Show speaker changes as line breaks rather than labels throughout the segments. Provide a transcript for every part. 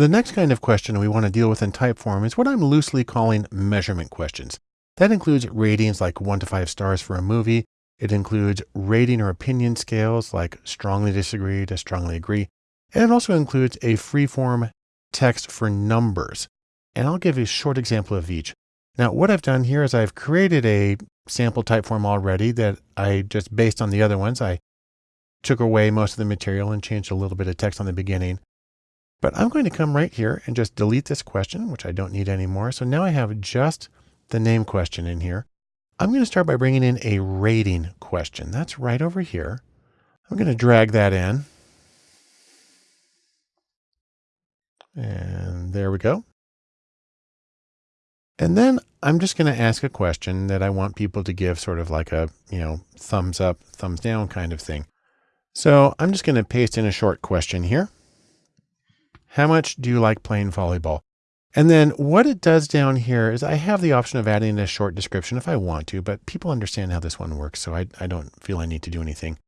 The next kind of question we want to deal with in Typeform is what I'm loosely calling measurement questions. That includes ratings like one to five stars for a movie. It includes rating or opinion scales like strongly disagree to strongly agree. And it also includes a free-form text for numbers. And I'll give you a short example of each. Now, what I've done here is I've created a sample Typeform already that I just based on the other ones. I took away most of the material and changed a little bit of text on the beginning. But I'm going to come right here and just delete this question, which I don't need anymore. So now I have just the name question in here. I'm going to start by bringing in a rating question. That's right over here. I'm going to drag that in. And there we go. And then I'm just going to ask a question that I want people to give sort of like a, you know, thumbs up, thumbs down kind of thing. So I'm just going to paste in a short question here. How much do you like playing volleyball? And then what it does down here is I have the option of adding a short description if I want to, but people understand how this one works. So I, I don't feel I need to do anything.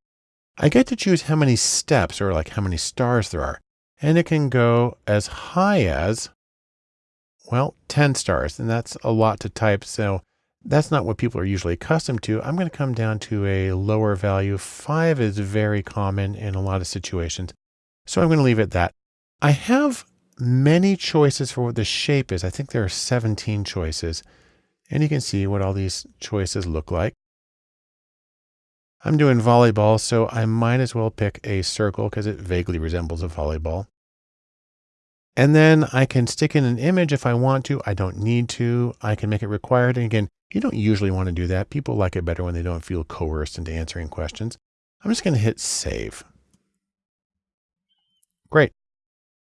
I get to choose how many steps or like how many stars there are. And it can go as high as, well, 10 stars. And that's a lot to type. So that's not what people are usually accustomed to. I'm going to come down to a lower value. Five is very common in a lot of situations. So I'm going to leave it that. I have many choices for what the shape is. I think there are 17 choices. And you can see what all these choices look like. I'm doing volleyball, so I might as well pick a circle because it vaguely resembles a volleyball. And then I can stick in an image if I want to. I don't need to. I can make it required. And again, you don't usually want to do that. People like it better when they don't feel coerced into answering questions. I'm just going to hit save. Great.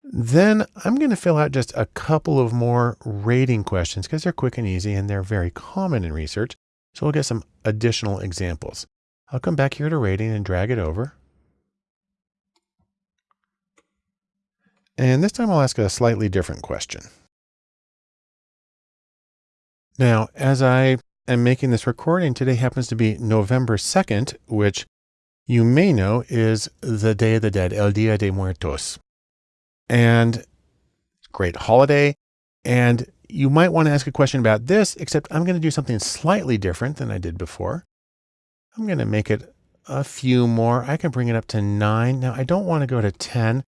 Then I'm going to fill out just a couple of more rating questions because they're quick and easy and they're very common in research. So we'll get some additional examples. I'll come back here to rating and drag it over. And this time I'll ask a slightly different question. Now, as I am making this recording, today happens to be November 2nd, which you may know is the Day of the Dead, El Dia de Muertos and great holiday. And you might want to ask a question about this, except I'm going to do something slightly different than I did before. I'm going to make it a few more. I can bring it up to nine. Now I don't want to go to 10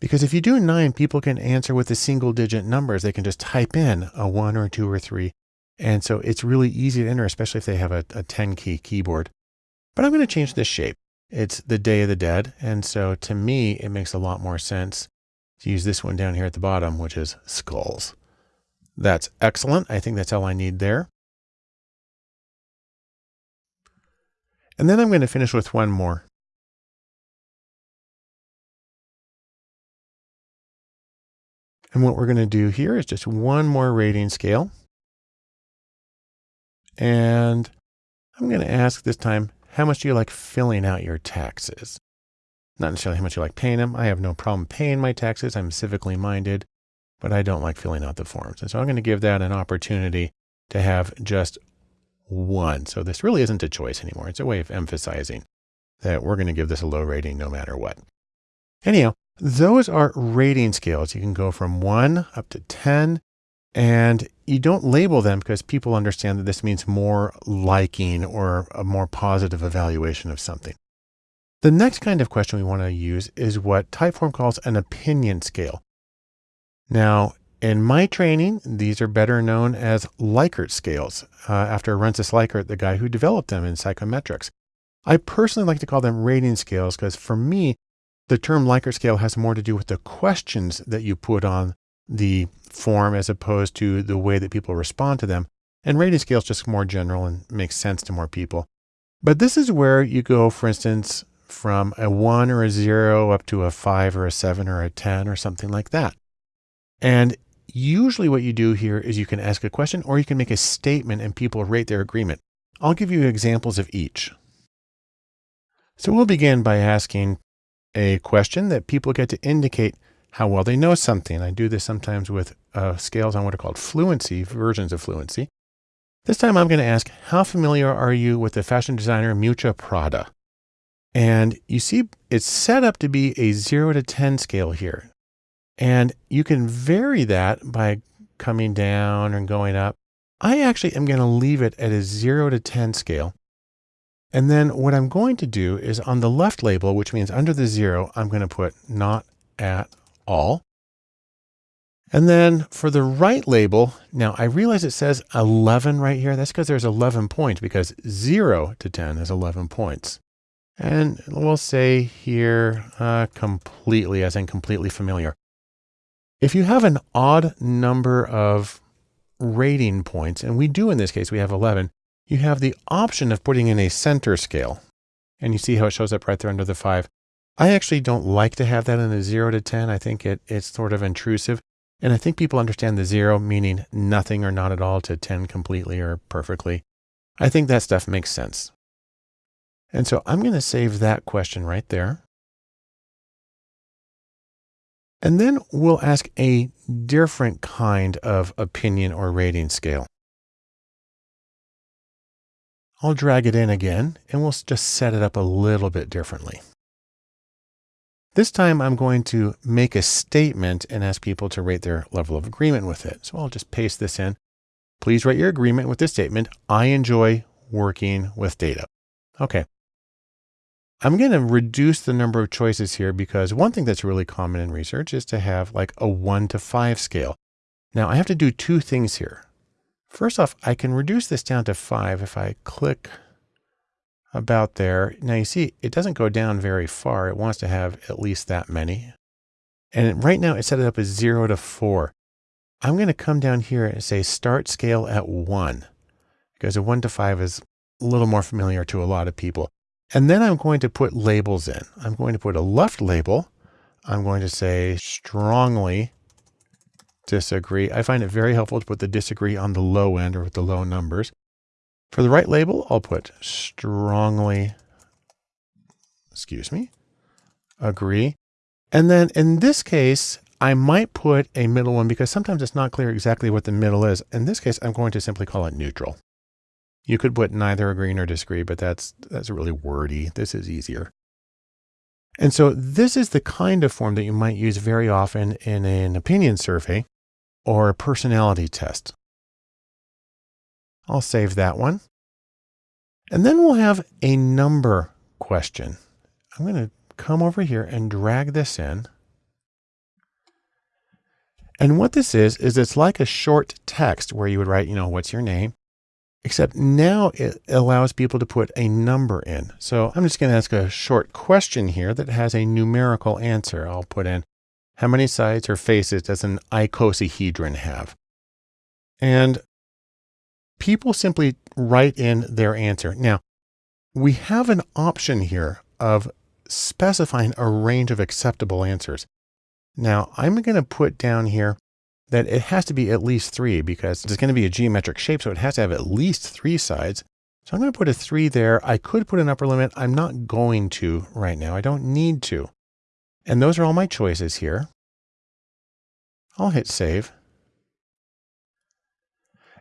because if you do nine, people can answer with the single digit numbers. They can just type in a one or two or three. And so it's really easy to enter, especially if they have a, a 10 key keyboard. But I'm going to change this shape. It's the Day of the Dead. And so to me, it makes a lot more sense to use this one down here at the bottom, which is skulls. That's excellent. I think that's all I need there. And then I'm going to finish with one more. And what we're going to do here is just one more rating scale. And I'm going to ask this time, how much do you like filling out your taxes? Not necessarily how much you like paying them. I have no problem paying my taxes. I'm civically minded, but I don't like filling out the forms. And so I'm going to give that an opportunity to have just one. So this really isn't a choice anymore. It's a way of emphasizing that we're going to give this a low rating no matter what. Anyhow, those are rating scales. You can go from one up to 10 and you don't label them because people understand that this means more liking or a more positive evaluation of something. The next kind of question we want to use is what Typeform calls an opinion scale. Now, in my training, these are better known as Likert scales, uh, after Rensis Likert, the guy who developed them in psychometrics. I personally like to call them rating scales because for me, the term Likert scale has more to do with the questions that you put on the form as opposed to the way that people respond to them. And rating scale is just more general and makes sense to more people. But this is where you go, for instance, from a one or a zero up to a five or a seven or a 10 or something like that. And usually what you do here is you can ask a question or you can make a statement and people rate their agreement. I'll give you examples of each. So we'll begin by asking a question that people get to indicate how well they know something. I do this sometimes with uh, scales on what are called fluency, versions of fluency. This time I'm going to ask, how familiar are you with the fashion designer Miuccia Prada? And you see it's set up to be a zero to 10 scale here. And you can vary that by coming down and going up. I actually am going to leave it at a 0 to 10 scale. And then what I'm going to do is on the left label, which means under the 0, I'm going to put not at all. And then for the right label, now I realize it says 11 right here. That's because there's 11 points because 0 to 10 is 11 points. And we'll say here uh, completely, as in completely familiar. If you have an odd number of rating points, and we do in this case, we have 11, you have the option of putting in a center scale. And you see how it shows up right there under the 5. I actually don't like to have that in a 0 to 10. I think it, it's sort of intrusive. And I think people understand the 0 meaning nothing or not at all to 10 completely or perfectly. I think that stuff makes sense. And so I'm going to save that question right there. And then we'll ask a different kind of opinion or rating scale. I'll drag it in again and we'll just set it up a little bit differently. This time I'm going to make a statement and ask people to rate their level of agreement with it. So I'll just paste this in. Please write your agreement with this statement. I enjoy working with data. Okay. I'm going to reduce the number of choices here because one thing that's really common in research is to have like a one to five scale. Now I have to do two things here. First off, I can reduce this down to five if I click about there. Now you see, it doesn't go down very far. It wants to have at least that many. And right now it set it up as zero to four. I'm going to come down here and say start scale at one because a one to five is a little more familiar to a lot of people. And then I'm going to put labels in. I'm going to put a left label. I'm going to say strongly disagree. I find it very helpful to put the disagree on the low end or with the low numbers. For the right label, I'll put strongly, excuse me, agree. And then in this case, I might put a middle one because sometimes it's not clear exactly what the middle is. In this case, I'm going to simply call it neutral. You could put neither agree nor disagree, but that's, that's really wordy. This is easier. And so this is the kind of form that you might use very often in an opinion survey or a personality test. I'll save that one. And then we'll have a number question. I'm going to come over here and drag this in. And what this is, is it's like a short text where you would write, you know, what's your name? Except now it allows people to put a number in. So I'm just going to ask a short question here that has a numerical answer. I'll put in how many sides or faces does an icosahedron have? And people simply write in their answer. Now, we have an option here of specifying a range of acceptable answers. Now, I'm going to put down here that it has to be at least three because it's going to be a geometric shape. So it has to have at least three sides. So I'm going to put a three there. I could put an upper limit. I'm not going to right now. I don't need to. And those are all my choices here. I'll hit save.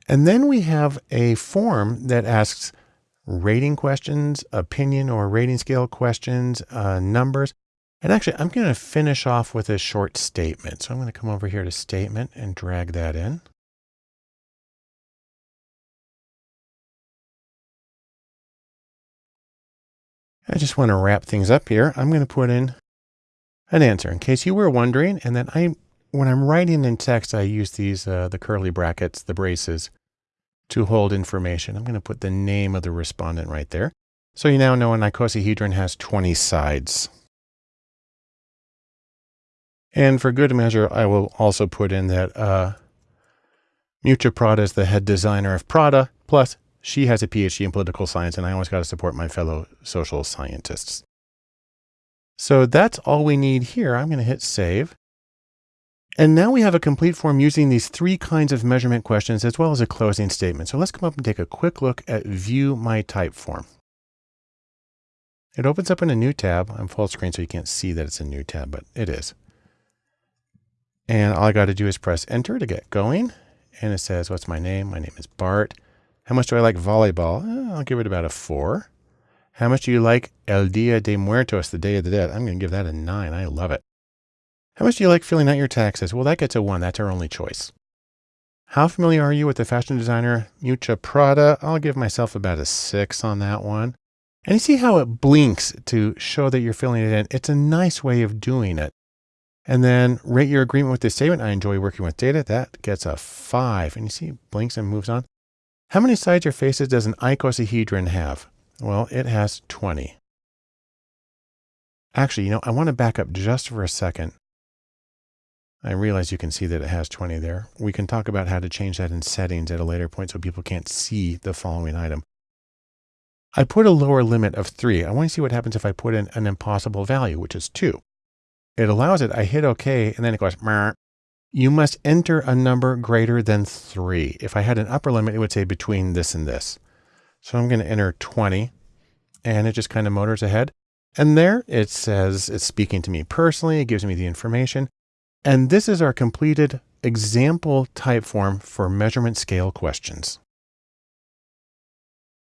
And then we have a form that asks rating questions, opinion or rating scale questions, uh, numbers. And actually, I'm going to finish off with a short statement. So I'm going to come over here to statement and drag that in. I just want to wrap things up here. I'm going to put in an answer in case you were wondering. And then I, when I'm writing in text, I use these, uh, the curly brackets, the braces to hold information. I'm going to put the name of the respondent right there. So you now know an icosahedron has 20 sides. And for good measure, I will also put in that uh, Miuccia Prada is the head designer of Prada, plus she has a PhD in political science, and I always got to support my fellow social scientists. So that's all we need here. I'm going to hit save. And now we have a complete form using these three kinds of measurement questions as well as a closing statement. So let's come up and take a quick look at view my Typeform. It opens up in a new tab. I'm full screen so you can't see that it's a new tab, but it is. And all I got to do is press enter to get going. And it says, what's my name? My name is Bart. How much do I like volleyball? Eh, I'll give it about a four. How much do you like El Dia de Muertos, the Day of the Dead? I'm going to give that a nine. I love it. How much do you like filling out your taxes? Well, that gets a one. That's our only choice. How familiar are you with the fashion designer Miuccia Prada? I'll give myself about a six on that one. And you see how it blinks to show that you're filling it in. It's a nice way of doing it. And then rate your agreement with this statement. I enjoy working with data. That gets a five. And you see it blinks and moves on. How many sides or faces does an icosahedron have? Well, it has 20. Actually, you know, I want to back up just for a second. I realize you can see that it has 20 there. We can talk about how to change that in settings at a later point so people can't see the following item. I put a lower limit of three. I want to see what happens if I put in an impossible value, which is two. It allows it. I hit OK, and then it goes, you must enter a number greater than three. If I had an upper limit, it would say between this and this. So I'm going to enter 20, and it just kind of motors ahead. And there it says it's speaking to me personally. It gives me the information. And this is our completed example Typeform for measurement scale questions.